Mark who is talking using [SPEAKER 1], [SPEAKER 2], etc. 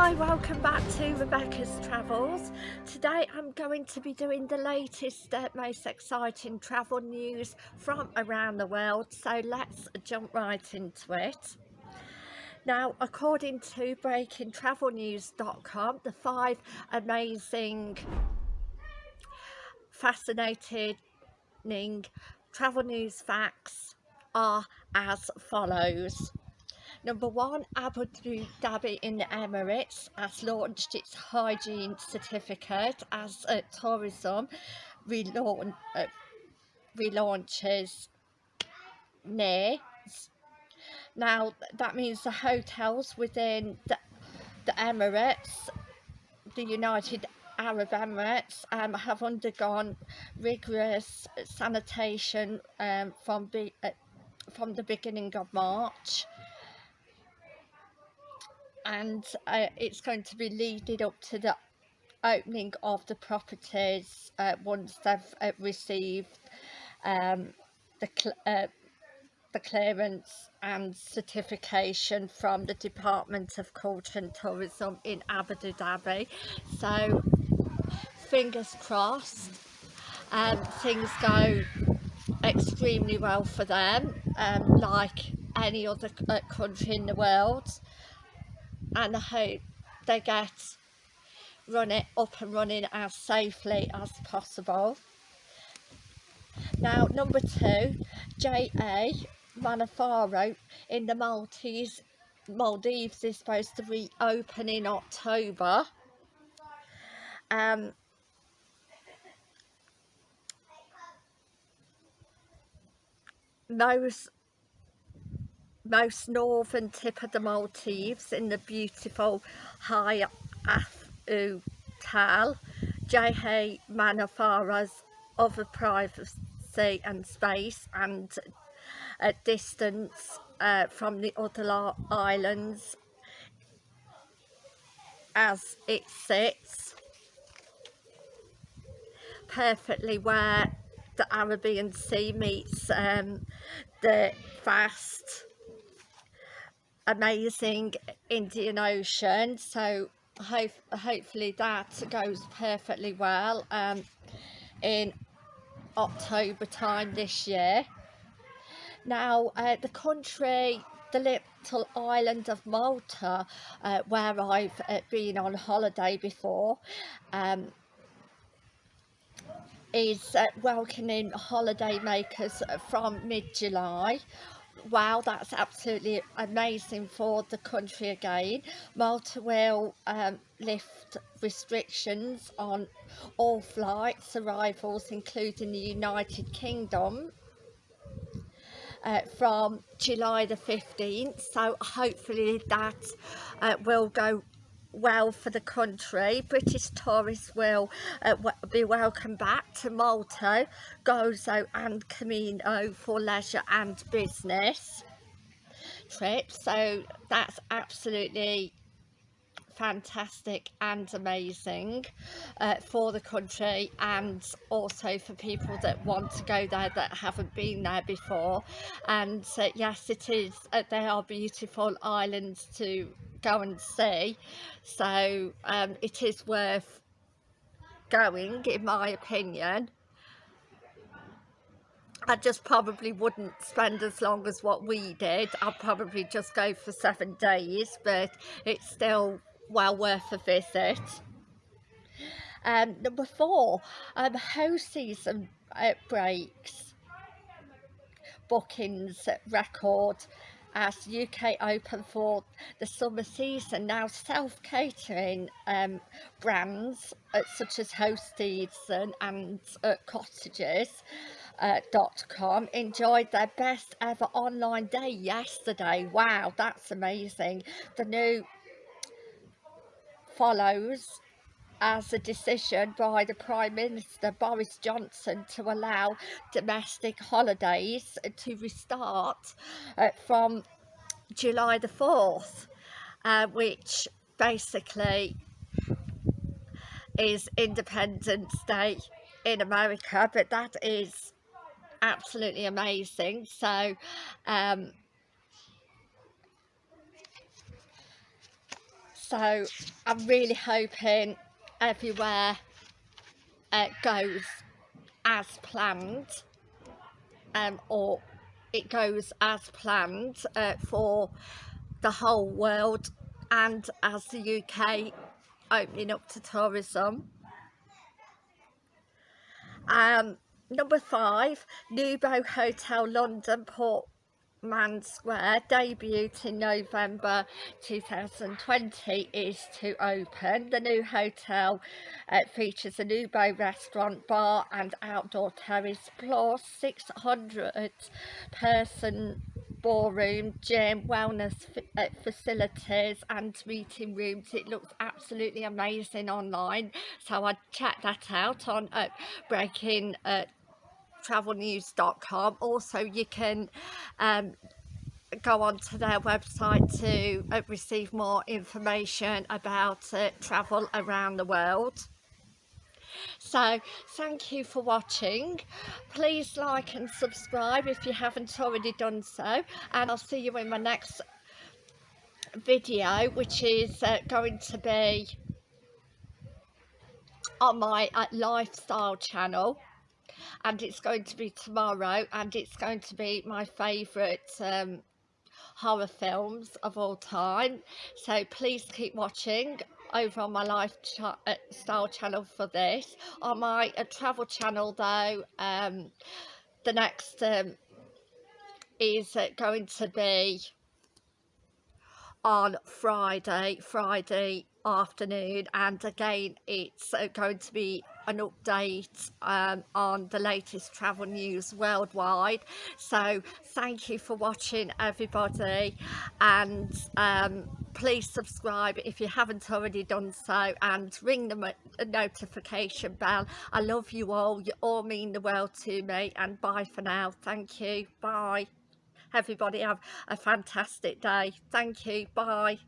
[SPEAKER 1] Hi, welcome back to Rebecca's Travels. Today I'm going to be doing the latest, uh, most exciting travel news from around the world. So let's jump right into it. Now, according to breakingtravelnews.com, the five amazing, fascinating travel news facts are as follows. Number one, Abu Dhabi in the Emirates has launched its hygiene certificate as uh, tourism uh, relaunches. Now, that means the hotels within the, the Emirates, the United Arab Emirates um, have undergone rigorous sanitation um, from, be, uh, from the beginning of March and uh, it's going to be leading up to the opening of the properties uh, once they've uh, received um, the, cl uh, the clearance and certification from the Department of Culture and Tourism in Abu Dhabi. So fingers crossed um, things go extremely well for them um, like any other uh, country in the world and I hope they get run it up and running as safely as possible. Now number two, J.A. Manafaru in the Maltese Maldives is supposed to reopen in October. Um, most most northern tip of the Maldives in the beautiful Haa Alif Atoll, J.A. Manafaru's other privacy and space and a distance uh, from the other islands as it sits perfectly where the Arabian Sea meets um, the vast amazing Indian Ocean so hope, hopefully that goes perfectly well um, in October time this year. Now uh, the country, the little island of Malta uh, where I've uh, been on holiday before um, is uh, welcoming holiday makers from mid-July wow that's absolutely amazing for the country again. Malta will um, lift restrictions on all flights arrivals including the United Kingdom uh, from July the 15th so hopefully that uh, will go well for the country. British tourists will uh, be welcome back to Malta, Gozo and Comino for leisure and business trips. So that's absolutely fantastic and amazing uh, for the country and also for people that want to go there that haven't been there before and uh, yes it is uh, they are beautiful islands to go and see. So um, it is worth going in my opinion. I just probably wouldn't spend as long as what we did. I'll probably just go for seven days but it's still well worth a visit. Um, number four um, Hoseasons uh, breaks bookings record as UK open for the summer season. Now self-catering um, brands uh, such as Hosted and, and uh, Cottages uh, .com enjoyed their best ever online day yesterday. Wow, that's amazing. The new follows as a decision by the Prime Minister Boris Johnson to allow domestic holidays to restart uh, from July the 4th uh, which basically is Independence Day in America but that is absolutely amazing. So um, so I'm really hoping everywhere uh, goes as planned um, or it goes as planned uh, for the whole world and as the UK opening up to tourism. Um, number five, Nobu Hotel London Port Man Square debuted in November 2020 is to open. The new hotel uh, features a new Nobu restaurant, bar and outdoor terrace plus 600 person ballroom, gym, wellness uh, facilities and meeting rooms. It looks absolutely amazing online so I checked that out on uh, Breaking uh, travelnews.com also you can um, go onto their website to uh, receive more information about uh, travel around the world. So thank you for watching. Please like and subscribe if you haven't already done so and I'll see you in my next video which is uh, going to be on my uh, lifestyle channel and it's going to be tomorrow and it's going to be my favourite um, horror films of all time. So please keep watching over on my lifestyle uh, channel for this. On my uh, travel channel though um, the next um, is uh, going to be on Friday Friday afternoon and again it's uh, going to be an update um, on the latest travel news worldwide. So thank you for watching everybody. And um, please subscribe if you haven't already done so and ring the notification bell. I love you all. You all mean the world to me. And bye for now. Thank you. Bye. Everybody have a fantastic day. Thank you. Bye